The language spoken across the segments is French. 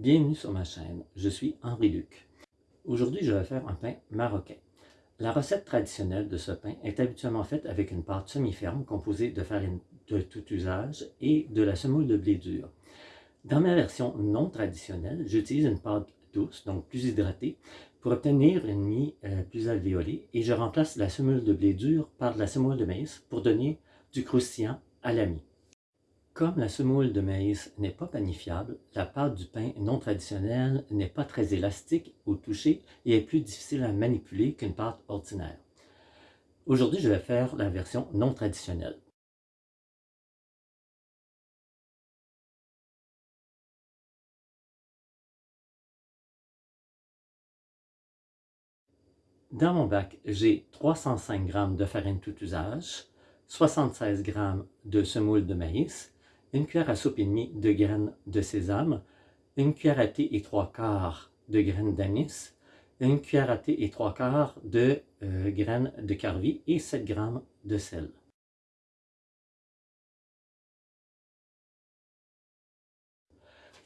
Bienvenue sur ma chaîne, je suis Henri Luc. Aujourd'hui, je vais faire un pain marocain. La recette traditionnelle de ce pain est habituellement faite avec une pâte semi-ferme composée de farine de tout usage et de la semoule de blé dur. Dans ma version non traditionnelle, j'utilise une pâte douce, donc plus hydratée, pour obtenir une mie euh, plus alvéolée et je remplace la semoule de blé dur par la semoule de maïs pour donner du croustillant à la mie. Comme la semoule de maïs n'est pas panifiable, la pâte du pain non traditionnel n'est pas très élastique au toucher et est plus difficile à manipuler qu'une pâte ordinaire. Aujourd'hui, je vais faire la version non traditionnelle. Dans mon bac, j'ai 305 g de farine tout usage, 76 g de semoule de maïs, une cuillère à soupe et demie de graines de sésame, une cuillère à thé et trois quarts de graines d'anis, une cuillère à thé et trois quarts de euh, graines de carvi et 7 g de sel.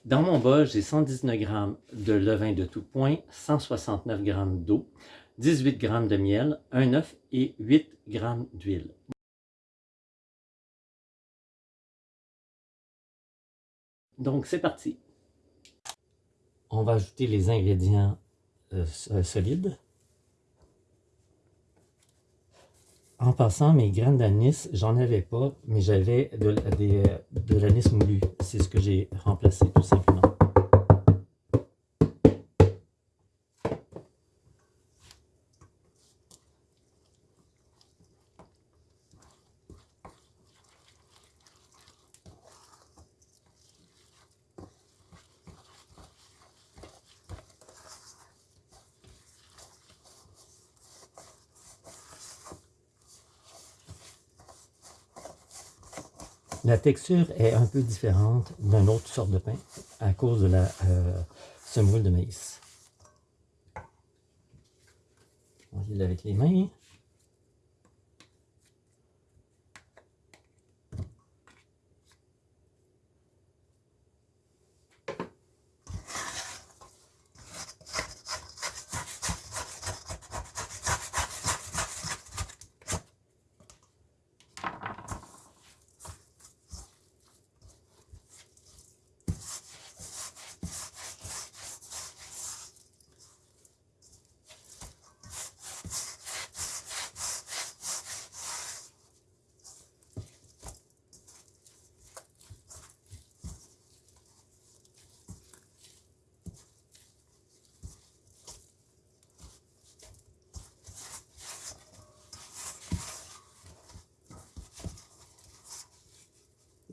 Dans mon bol, j'ai 119 g de levain de tout point, 169 g d'eau, 18 g de miel, un œuf et 8 g d'huile. Donc, c'est parti. On va ajouter les ingrédients euh, euh, solides. En passant, mes graines d'anis, j'en avais pas, mais j'avais de, de l'anis moulu. C'est ce que j'ai remplacé tout simplement. La texture est un peu différente d'une autre sorte de pain à cause de la euh, semoule de maïs. On va avec les mains.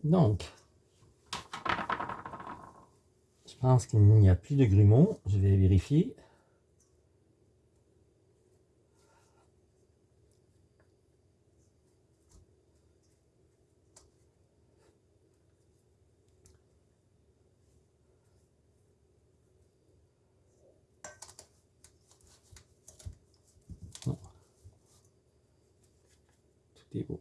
Donc, je pense qu'il n'y a plus de grumeaux. Je vais vérifier. Tout est beau.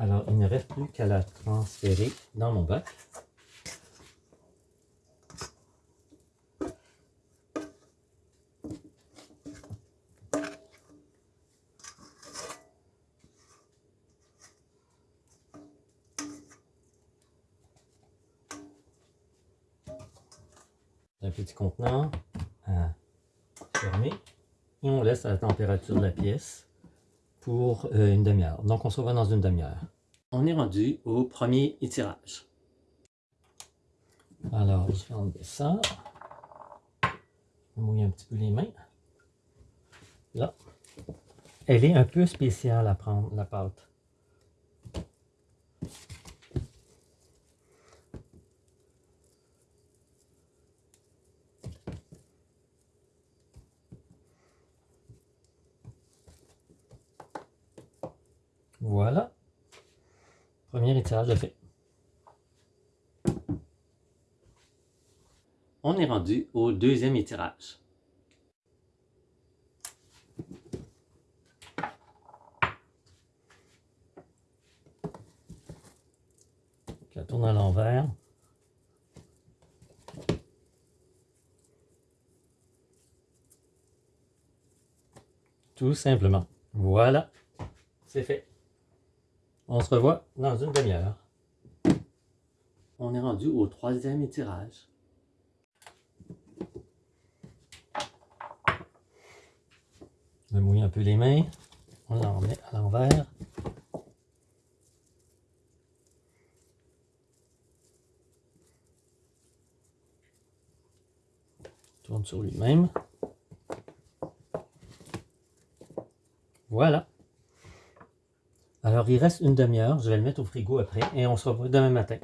Alors, il ne reste plus qu'à la transférer dans mon bac. un petit contenant à fermer et on laisse à la température de la pièce pour euh, une demi-heure. Donc, on se revoit dans une demi-heure. On est rendu au premier étirage. Alors, je vais enlever ça. Je vais mouiller un petit peu les mains. Là. Elle est un peu spéciale à prendre, la pâte. Voilà. Premier étirage de fait. On est rendu au deuxième étirage. la tourne à l'envers. Tout simplement. Voilà, c'est fait. On se revoit dans une demi-heure. On est rendu au troisième étirage. Je mouille un peu les mains. On en remet à l'envers. Tourne sur lui-même. Voilà. Alors, il reste une demi-heure. Je vais le mettre au frigo après et on se revoit demain matin.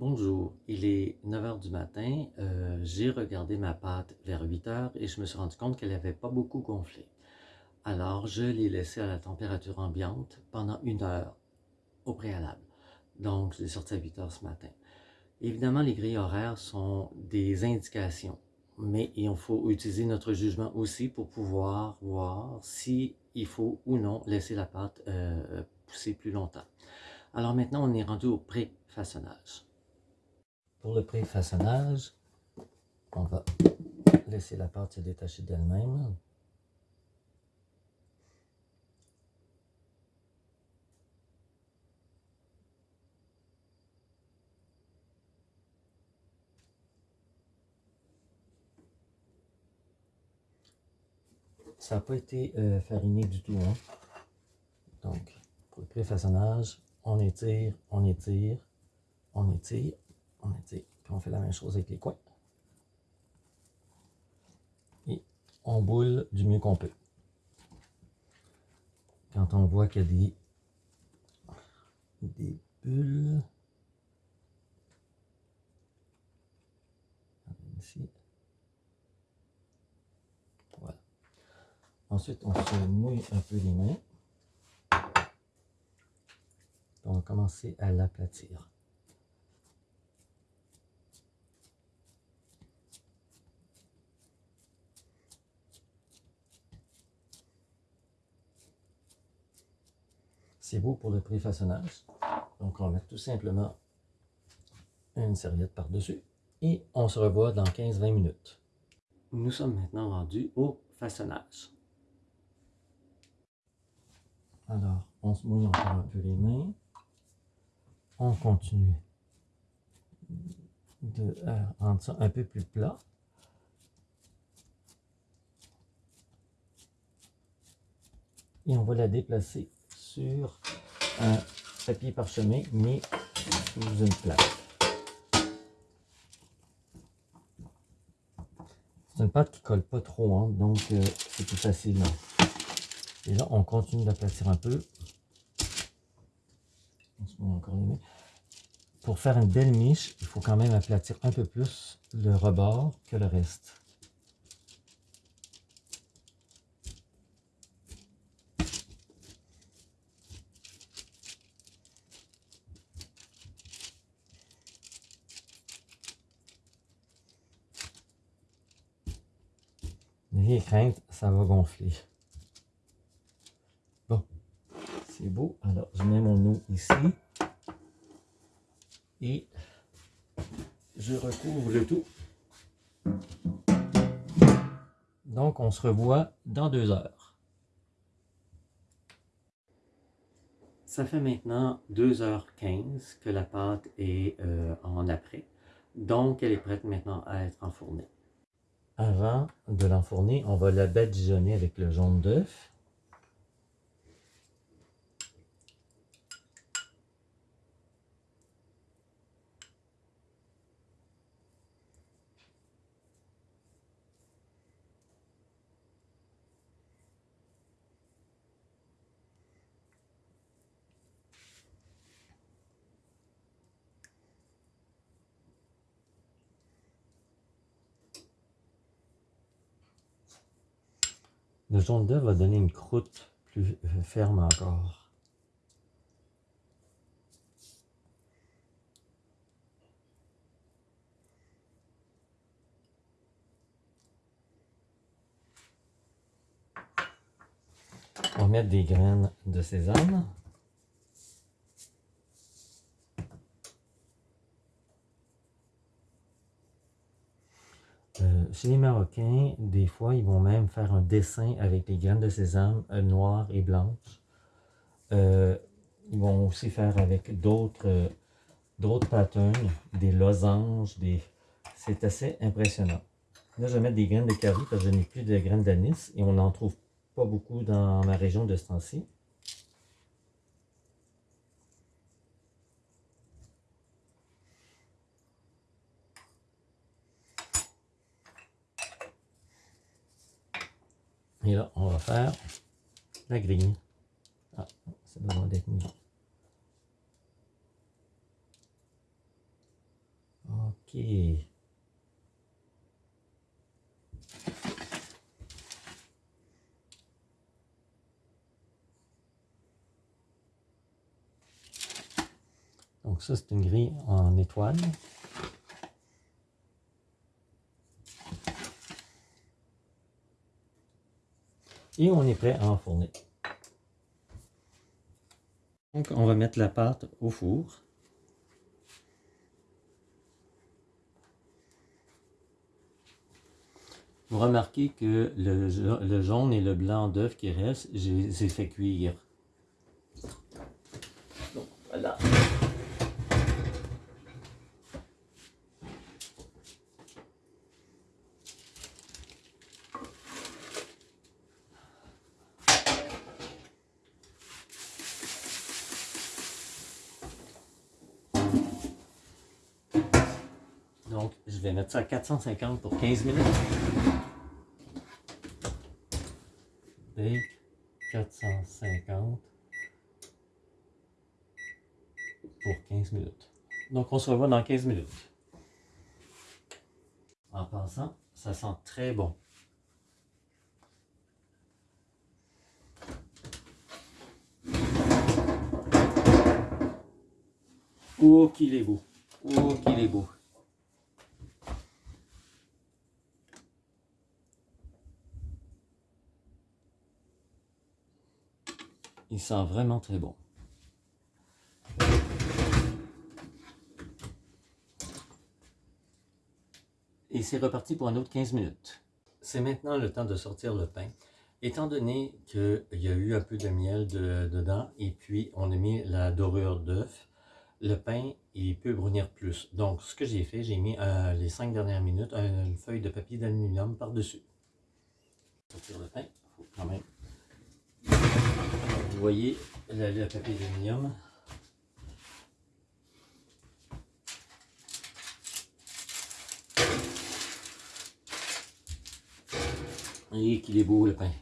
Bonjour, il est 9h du matin, euh, j'ai regardé ma pâte vers 8h et je me suis rendu compte qu'elle n'avait pas beaucoup gonflé. Alors je l'ai laissée à la température ambiante pendant une heure au préalable. Donc je l'ai sorti à 8h ce matin. Évidemment les grilles horaires sont des indications, mais il faut utiliser notre jugement aussi pour pouvoir voir si il faut ou non laisser la pâte euh, pousser plus longtemps. Alors maintenant on est rendu au pré-façonnage. Pour le pré-façonnage, on va laisser la pâte se détacher d'elle-même. Ça n'a pas été euh, fariné du tout. Hein. Donc, pour le pré-façonnage, on étire, on étire, on étire, on Puis on fait la même chose avec les coins. Et on boule du mieux qu'on peut. Quand on voit qu'il y a des, des bulles, ici. Voilà. Ensuite, on se mouille un peu les mains. On va commencer à l'aplatir. C'est beau pour le préfaçonnage. Donc, on va mettre tout simplement une serviette par-dessus. Et on se revoit dans 15-20 minutes. Nous sommes maintenant rendus au façonnage. Alors, on se mouille encore un peu les mains. On continue de rendre ça un peu plus plat. Et on va la déplacer sur un papier parchemin mis sous une plaque. C'est une pâte qui colle pas trop, hein, donc euh, c'est plus facile. Et là, on continue d'aplatir un peu. Pour faire une belle miche, il faut quand même aplatir un peu plus le rebord que le reste. N'ayez crainte, ça va gonfler. Bon, c'est beau. Alors, je mets mon eau ici. Et je recouvre le tout. Donc, on se revoit dans deux heures. Ça fait maintenant 2h15 que la pâte est euh, en après. Donc, elle est prête maintenant à être enfournée. Avant de l'enfourner, on va la badigeonner avec le jaune d'œuf. Le jaune d'œuf va donner une croûte plus ferme encore. On va mettre des graines de sésame. Euh, chez les Marocains, des fois, ils vont même faire un dessin avec des graines de sésame euh, noires et blanches. Euh, ils vont aussi faire avec d'autres d'autres patterns, des losanges, des... c'est assez impressionnant. Là, je vais mettre des graines de curry parce que je n'ai plus de graines d'anis et on n'en trouve pas beaucoup dans ma région de ce. Et là, on va faire la grille. Ah, ça besoin d'être mis. Ok. Donc ça, c'est une grille en étoile. Et on est prêt à enfourner. Donc, on va mettre la pâte au four. Vous remarquez que le, jaune et le blanc d'œuf qui reste, je les ai fait cuire. Donc, voilà. Donc, je vais mettre ça à 450 pour 15 minutes. Bake 450 pour 15 minutes. Donc, on se revoit dans 15 minutes. En passant, ça sent très bon. Oh, qu'il est beau. Oh, qu'il est beau. Il sent vraiment très bon. Et c'est reparti pour un autre 15 minutes. C'est maintenant le temps de sortir le pain. Étant donné qu'il y a eu un peu de miel dedans et puis on a mis la dorure d'œuf, le pain il peut brunir plus. Donc ce que j'ai fait, j'ai mis euh, les 5 dernières minutes une feuille de papier d'aluminium par-dessus. Sortir le pain, vous voyez le, papier d'aluminium. Et qu'il est beau le pain.